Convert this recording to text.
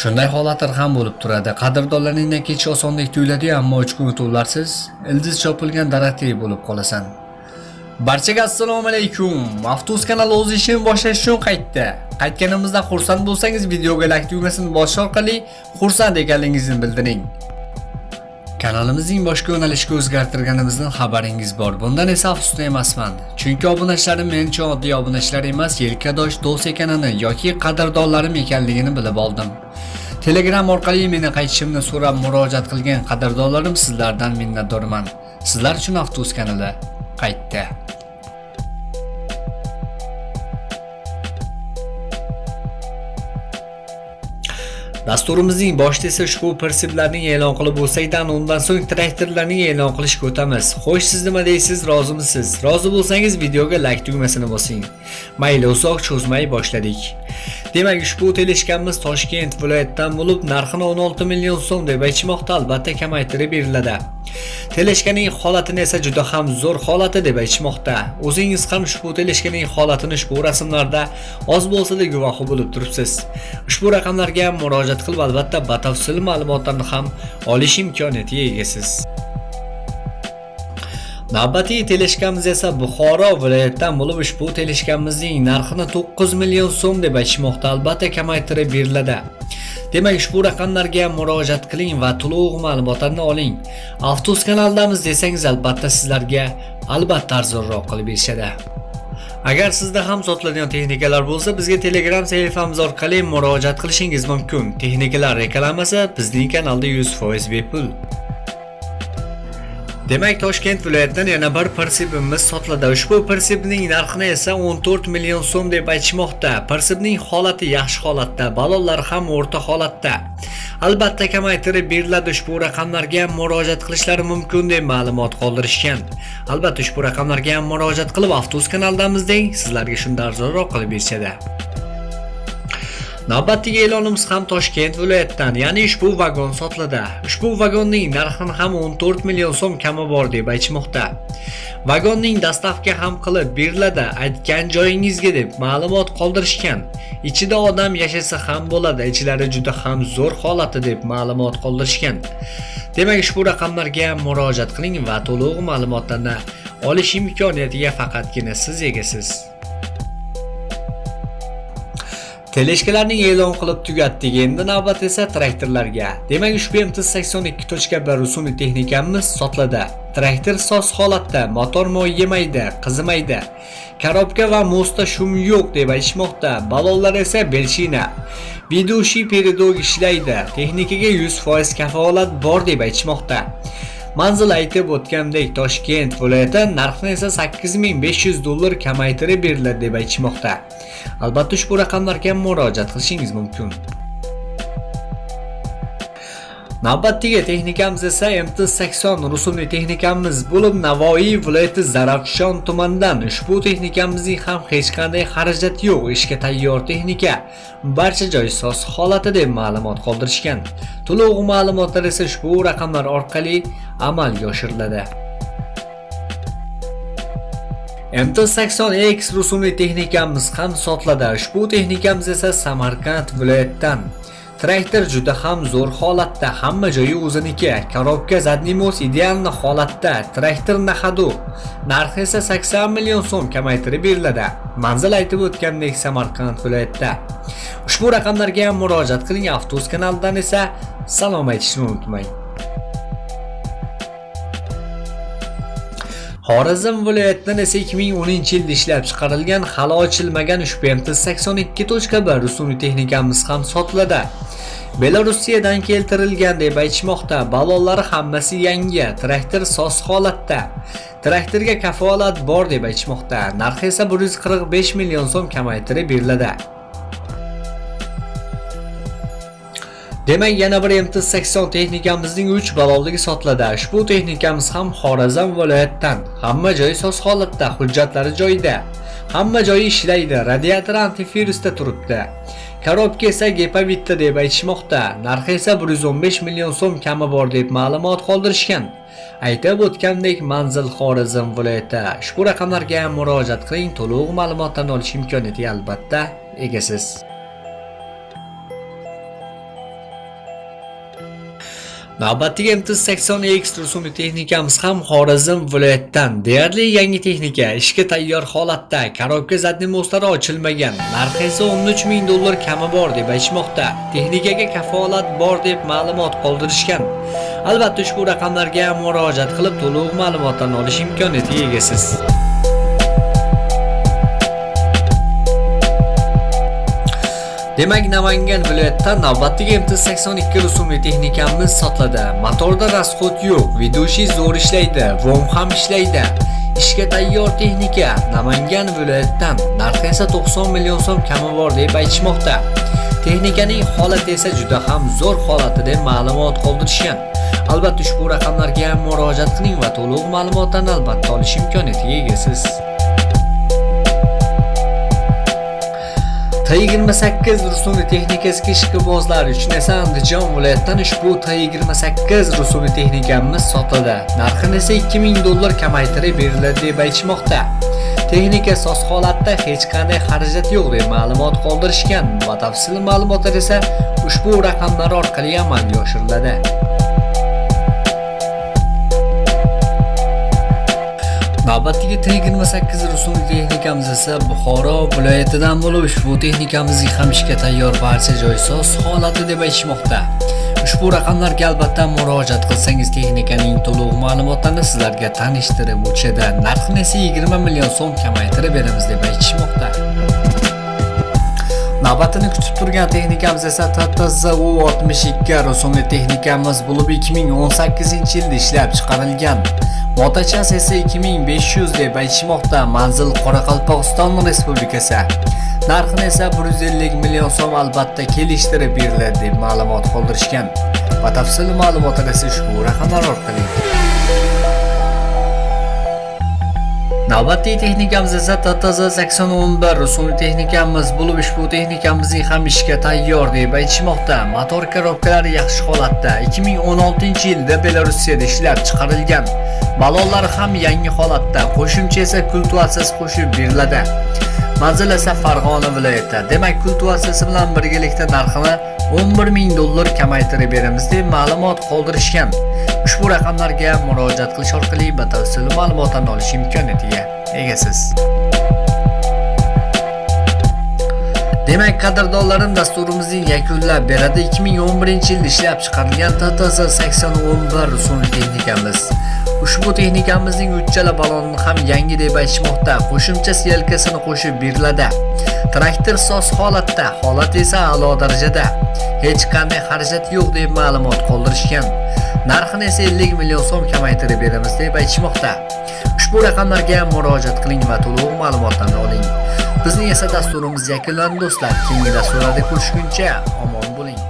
Shunday holatlar ham bo'lib turadi. Qadrdonlaringdan kechish osondek tuyuladi, ammo 3 kun o'tuvlarsiz ildiz chopilgan daraxtdek bo'lib qolasan. Barchaga assalomu alaykum. Maftus kanali o'z ishini boshlash uchun qaytdi. Qaytganimizda xursand bo'lsangiz videoga like tugmasini bosish orqali xursand ekanligingizni bildiring. Kanalimizning boshqa yo'nalishga o'zgartirganimizdan xabaringiz bor. Bundan esa afsusda emasman. Chunki obunachilarim men uchun oddiy obunachilar emas, yelkadosh do'st ekanini yoki qadrdonlarim ekanligini bilib oldim. Telegram orqali meni qaytishimni so'rab murojaat qilgan qadrdonlarim sizlardan minnatdorman. Sizlar uchun Avtobus kanali qaytdi. Dasturimizning boshida esa ushbu prinsiplarning e'lon qilib bo'lsakdan undan so'ng traktorlarning e'lon qilishga o'tamiz. Xo'sh, siz nima deysiz? Rozimisiz? Rozi bo'lsangiz videoga like tugmasini bosing. Mayli, uzoq cho'zmay boshladik. Demak, ushbu teleshkamiz Toshkent viloyatidan bo'lib, narxini 16 million so'm deb aytishmoqda, albatta kamaytirib beriladi. Teleshkaning holatini esa juda ham zo'r holati deb aytishmoqda. O'zingiz ham ushbu teleshkaning holatini ushbu rasmlarda oz bo'lsa-da guvohi bo'lib turibsiz. Ushbu raqamlarga murojaat qilib, albatta batafsil ma'lumotlarni ham olish imkoniyatiga egasiz. Navbatiy teleshkamiz esa Buxoro viloyatidan bo'lib ushbu teleshkamizning narxini 9 million so'm deb aytishmoqda, albatta kamaytirib beriladi. Demak, ushbu raqamlarga murojaat qiling va to'liq ma'lumotlarni oling. Avtobus kanaldamiz desangiz, albatta sizlarga albatta arzonroq qilib berishadi. Agar sizda ham sotiladigan texnikalar bo'lsa, bizga Telegram sahifamiz orqali murojaat qilishingiz mumkin. Texnikalar reklamasi bizning kanalda 100% bepul. Demak, Toshkent viloyatidan yana bir persibimiz sotiladi. Ushbu persibning narxini esa 14 million so'm deb aytishmoqda. Persibning holati yaxshi holatda, balonlar ham o'rta holatda. Albatta kamaytirib beriladi. Ushbu raqamlarga murojaat qilishlari mumkin deb ma'lumot qoldirishgan. Albatta ushbu raqamlarga ham murojaat qilib, Avtobus kanaldamizdek sizlarga shunday arzonroq qilib berishadi. Navbatdagi e'lonimiz ham Toshkent viloyatidan, ya'ni ushbu vagon sotiladi. Ushbu vagonning narxini ham 14 million so'm kami bor deb aytmoqda. Vagonning dastavka ham qilib beriladi, aytgan joyingizga deb ma'lumot qoldirishgan. Ichida odam yashasa ham bo'ladi, ichlari juda ham zo'r holati deb ma'lumot qoldirishgan. Demak, ushbu raqamlarga murojaat qiling va to'liq ma'lumotlarni olish imkoniyatiga faqatgina siz egasiz. Teleshkalarning e'lon qilib tugatdik. Endi navbat esa traktorlarga. Demak, ushbu MT82.1 rusumli texnikamiz sotiladi. Traktor soz holatda, motor moy yemaydi, qizimaydi. Korobka va mostda shum yo'q deb aytishmoqda. Balonlar esa belshina. Bidushi peredog ishlaydi. Texnikaga 100% kafolat bor deb aytishmoqda. Manzil aytib o'tgandek Toshkent viloyati narxni esa 8500 dollar kamaytirib beriladi deb aytishmoqda. Albatta ushbu raqamlarga murojaat qilishingiz mumkin. Navbatdagi texnikamiz esa MT80 rusumli texnikamiz bo'lib Navoiy viloyati Zarafshon tumanidan ushbu texnikamizning ham hech qanday xarajat yo'q, ishga tayyor texnika. Barcha joy soz holatida deb ma'lumot qoldirishgan. To'liq ma'lumotlar esa ushbu raqamlar orqali amalga oshiriladi. MT80X rusumli texnikamiz ham sotiladi. Ushbu texnikamiz esa Samarqand viloyatidan. Traktor juda ham zo'r holatda, hamma joyi o'ziniki. Korobka zadnimos idealni holatda. Traktor nahadu. Narxi esa 80 million so'm kamaytirib beriladi. Manzil aytib o'tgandek Samarqand viloyatida. Ushbu raqamlarga ham murojaat qiling. Avtos kanalidan esa salom aytishni unutmang. Xorazm viloyatidan esa 2010-yilda ishlab chiqarilgan hali ochilmagan ushbu MT82.1 rusumli texnikamiz ham sotiladi. Belorussiyadan keltirilgan deb aytishmoqda. Balonlari hammasi yangi, traktor soz holatda. Traktorga kafolat bor deb aytishmoqda. Narxi esa 145 million so'm kamaytirib beriladi. Demak, yana bir MT80 texnikamizning 3 balonligi sotiladi. Ushbu texnikamiz ham Xorazm viloyatidan. Hamma joyi soz holatda, hujjatlari joyida. Hamma joyi ishlaydi, radiator antivirusda turibdi. Korobka esa Gepavitda deb aytishmoqda. Narxi esa 115 million so'm kami bor deb ma'lumot qoldirishgan. Aytib o'tgandek, manzil Xorazm viloyati. Ushbu raqamlarga murojaat qiling, to'liq ma'lumotlarni olish imkoniyatiga albatta egasiz. Navbatdagi MT80X rusumli texnikamiz ham Xorazm viloyatidan deyarli yangi texnika, ishga tayyor holatda, korobka zadni mo'stari ochilmagan, narxi esa 13 ming dollar kami bor deb aytishmoqda. Texnikaga kafolat bor deb ma'lumot qoldirishgan. Albatta ushbu raqamlarga murojaat qilib to'liq ma'lumotlarni olish imkoniyatiga egasiz. Demak, Namangan viloyatida navbatdagi MT82 rusumli texnikamiz sotiladi. Motorda rasxod yo'q, vidushi zo'r ishlaydi, vom ham ishlaydi. Ishga tayyor texnika Namangan viloyatidan, narxi esa 90 million so'm kami bor deb aytishmoqda. Texnikaning holati esa juda ham zo'r holati deb ma'lumot qoldirishgan. Albatta ushbu raqamlarga ham murojaat qiling va to'liq ma'lumotlarni albatta olish imkoniyatiga egasiz. T28 rusumli texnikasiga ishqibozlar uchun esa Andijon viloyatidan ushbu T28 rusumli texnikamiz sotildi. Narxini esa 2000 dollar kamaytirib beriladi deb aytishmoqda. Texnika soz holatda hech qanday xarajat yo'q deb ma'lumot qoldirishgan. Batafsil ma'lumotlar esa ushbu raqamlar orqali amalga oshiriladi. Navbatdagi tig yigirma sakkiz rusumli texnikamiz esa Buxoro viloyatidan bo'lib ushbu texnikamizning ham ishga tayyor barcha joy soz holati deb aytishmoqda. Ushbu raqamlarga albatta murojaat qilsangiz texnikaning to'liq ma'lumotlarini sizlarga tanishtirib o'tishadi. Narxini esa 20 million so'm kamaytirib beramiz deb aytishmoqda. Navbatini kutib turgan texnikamiz esa TTZU62 rusumli texnikamiz bo'lib 2018-yilda ishlab chiqarilgan. Motachas esa 2500 deb aytishmoqda. Manzil Qoraqalpog'iston Respublikasi. Narxini esa 150 million so'm albatta kelishtirib beriladi deb ma'lumot qoldirishgan. Batafsil ma'lumotlar esa ushbu raqamlar orqali. Navbatdagi texnikamiz esa TTZ 8011 rusumli texnikamiz bo'lib ushbu texnikamizning ham ishga tayyor deb aytishmoqda. Motor korobkalari yaxshi holatda. 2016-yilda Belarusiyada ishlab chiqarilgan. Balonlar ham yangi holatda. Qo'shimcha esa kultuatsiz qo'shib beriladi. Manzil esa Farg'ona viloyati. Demak, kultuatsiyasi bilan birgalikda narxini 11 ming dollar kamaytirib beramiz deb ma'lumot qoldirishgan. Ushbu raqamlarga murojaat qilish orqali batafsil ma'lumotlarni olish imkoniyatiga egasiz. Demak, qadrdonlarim dasturimizning yakunlab beradi 2011-yilda ishlab chiqarilgan TTS 8011 rusumli texnikamiz. Ushbu texnikamizning uchchala balonni ham yangi deb aytishmoqda. Qo'shimcha selkasini qo'shib beriladi. Traktor soz holatda, holat esa a'lo darajada. Hech qanday xarajat yo'q deb ma'lumot qoldirishgan. Narxini esa 50 million so'm kamaytirib beramiz deb aytishmoqda. Ushbu raqamlarga murojaat qiling va to'liq ma'lumotlarni oling. Bizning esa dasturimiz yakunlandi do'stlar. Keyingi dasturlarda ko'rishguncha omon bo'ling.